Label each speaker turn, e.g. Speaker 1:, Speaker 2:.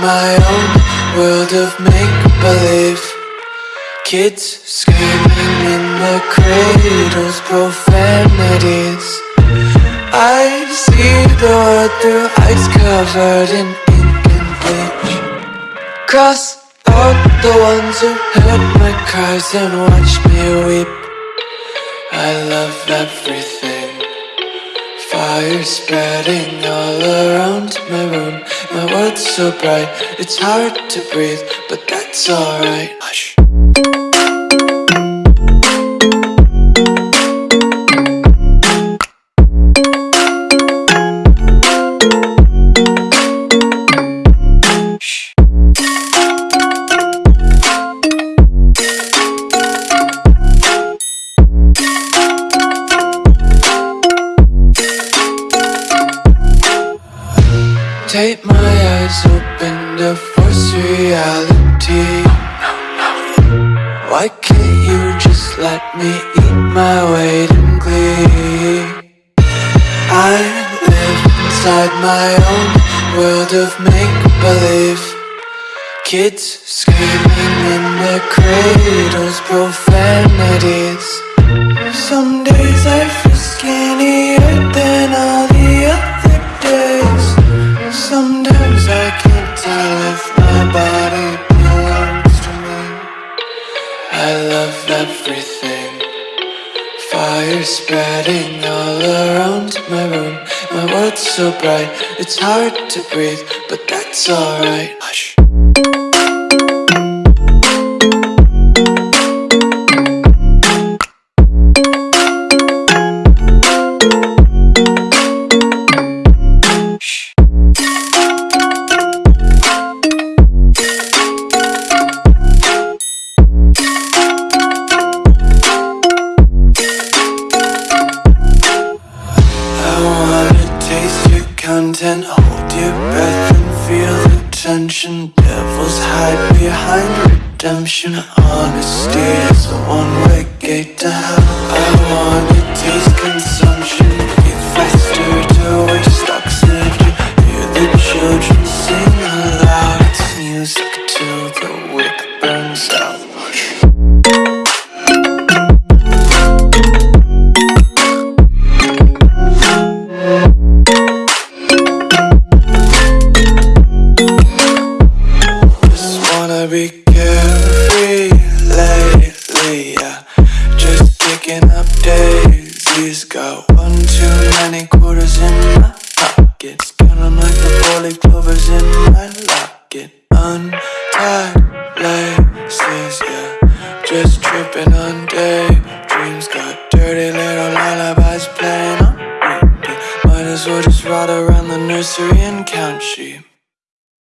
Speaker 1: my own world of make-believe. Kids screaming in the cradles, profanities. I see the world through eyes covered in ink and bleach. Cross out the ones who heard my cries and watched me weep. I love everything Fire spreading all around my room. My world's so bright, it's hard to breathe But that's alright. Hush Take my eyes open to force reality. Why can't you just let me eat my weight in glee? I live inside my own world of make-believe. Kids screaming in their cradles, profanities. Some can't my body belongs to me. I love everything. Fire spreading all around my room. My world's so bright, it's hard to breathe But that's alright. Hush content Hold your breath and feel the tension. Devils hide behind redemption. Honesty is a one-way gate to hell. I wanna taste consumption. Breathe faster to waste oxygen Hear the children sing aloud. It's music till the Laces, yeah. Just tripping on daydreams Got dirty little lullabies playing on repeat. Might as well just ride around the nursery and count sheep